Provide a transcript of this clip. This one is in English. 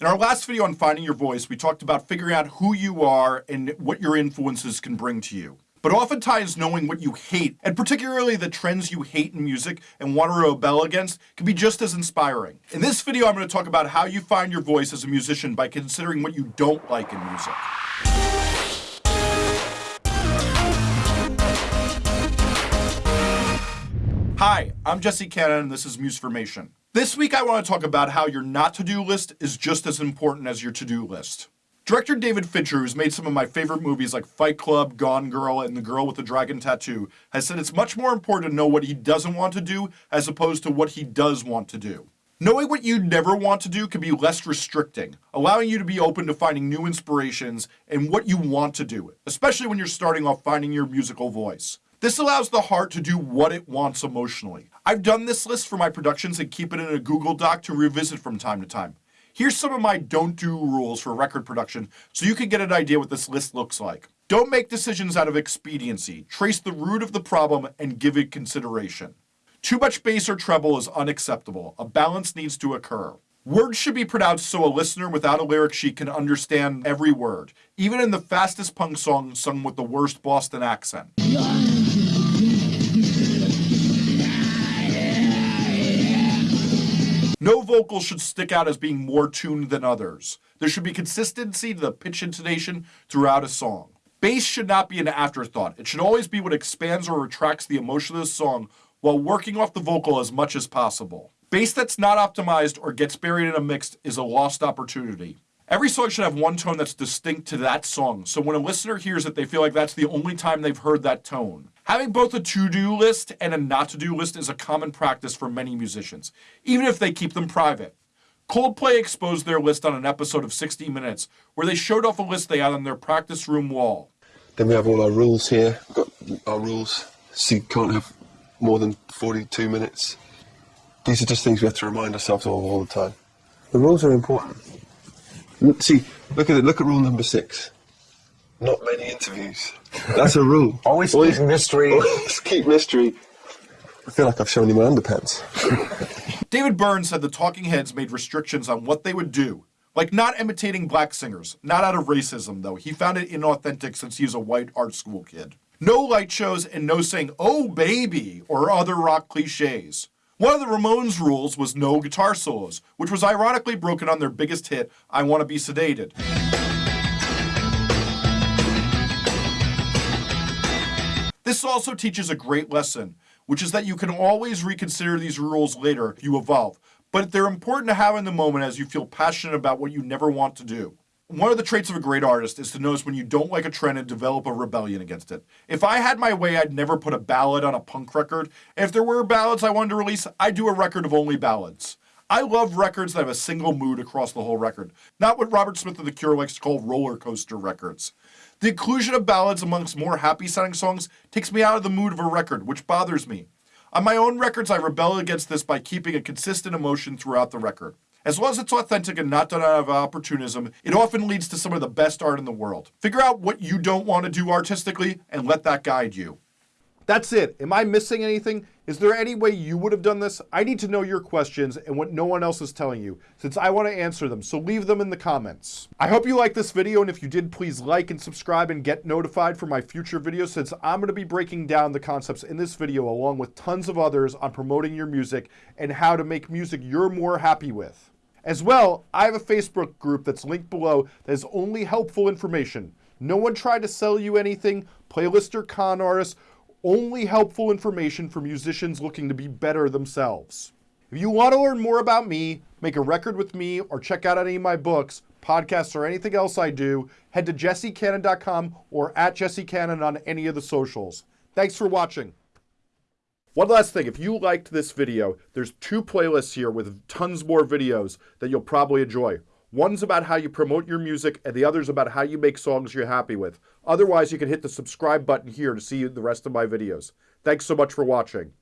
In our last video on finding your voice, we talked about figuring out who you are and what your influences can bring to you. But oftentimes knowing what you hate, and particularly the trends you hate in music and want to rebel against, can be just as inspiring. In this video, I'm going to talk about how you find your voice as a musician by considering what you don't like in music. Hi, I'm Jesse Cannon and this is Musformation. This week I want to talk about how your not to-do list is just as important as your to-do list. Director David Fincher, who's made some of my favorite movies like Fight Club, Gone Girl, and The Girl with the Dragon Tattoo, has said it's much more important to know what he doesn't want to do as opposed to what he does want to do. Knowing what you never want to do can be less restricting, allowing you to be open to finding new inspirations and what you want to do, especially when you're starting off finding your musical voice. This allows the heart to do what it wants emotionally. I've done this list for my productions and keep it in a Google Doc to revisit from time to time. Here's some of my don't do rules for record production so you can get an idea what this list looks like. Don't make decisions out of expediency. Trace the root of the problem and give it consideration. Too much bass or treble is unacceptable. A balance needs to occur. Words should be pronounced so a listener without a lyric sheet can understand every word, even in the fastest punk song sung with the worst Boston accent. No vocal should stick out as being more tuned than others. There should be consistency to the pitch intonation throughout a song. Bass should not be an afterthought. It should always be what expands or retracts the emotion of the song while working off the vocal as much as possible. Bass that's not optimized or gets buried in a mix is a lost opportunity. Every song should have one tone that's distinct to that song, so when a listener hears it, they feel like that's the only time they've heard that tone. Having both a to-do list and a not-to-do list is a common practice for many musicians, even if they keep them private. Coldplay exposed their list on an episode of 60 Minutes, where they showed off a list they had on their practice room wall. Then we have all our rules here. We've got our rules, so you can't have more than 42 minutes. These are just things we have to remind ourselves of all the time. The rules are important. See, look at it. Look at rule number six. Not many interviews. That's a rule. always, always keep mystery. Always keep mystery. I feel like I've shown you my underpants. David Byrne said the Talking Heads made restrictions on what they would do, like not imitating black singers. Not out of racism, though. He found it inauthentic since he was a white art school kid. No light shows and no saying, oh baby, or other rock cliches. One of the Ramones rules was no guitar solos, which was ironically broken on their biggest hit, I Want to Be Sedated. This also teaches a great lesson, which is that you can always reconsider these rules later you evolve, but they're important to have in the moment as you feel passionate about what you never want to do. One of the traits of a great artist is to notice when you don't like a trend and develop a rebellion against it. If I had my way, I'd never put a ballad on a punk record. If there were ballads I wanted to release, I'd do a record of only ballads. I love records that have a single mood across the whole record, not what Robert Smith of The Cure likes to call roller coaster records. The inclusion of ballads amongst more happy sounding songs takes me out of the mood of a record, which bothers me. On my own records, I rebel against this by keeping a consistent emotion throughout the record. As long as it's authentic and not done out of opportunism, it often leads to some of the best art in the world. Figure out what you don't want to do artistically and let that guide you. That's it. Am I missing anything? Is there any way you would have done this? I need to know your questions and what no one else is telling you, since I want to answer them, so leave them in the comments. I hope you liked this video, and if you did, please like and subscribe and get notified for my future videos, since I'm going to be breaking down the concepts in this video along with tons of others on promoting your music and how to make music you're more happy with. As well, I have a Facebook group that's linked below that is only helpful information. No one tried to sell you anything, playlist or con artists, only helpful information for musicians looking to be better themselves. If you want to learn more about me, make a record with me, or check out any of my books, podcasts, or anything else I do, head to jessecannon.com or at jessecannon on any of the socials. Thanks for watching. One last thing, if you liked this video, there's two playlists here with tons more videos that you'll probably enjoy. One's about how you promote your music, and the other's about how you make songs you're happy with. Otherwise, you can hit the subscribe button here to see the rest of my videos. Thanks so much for watching.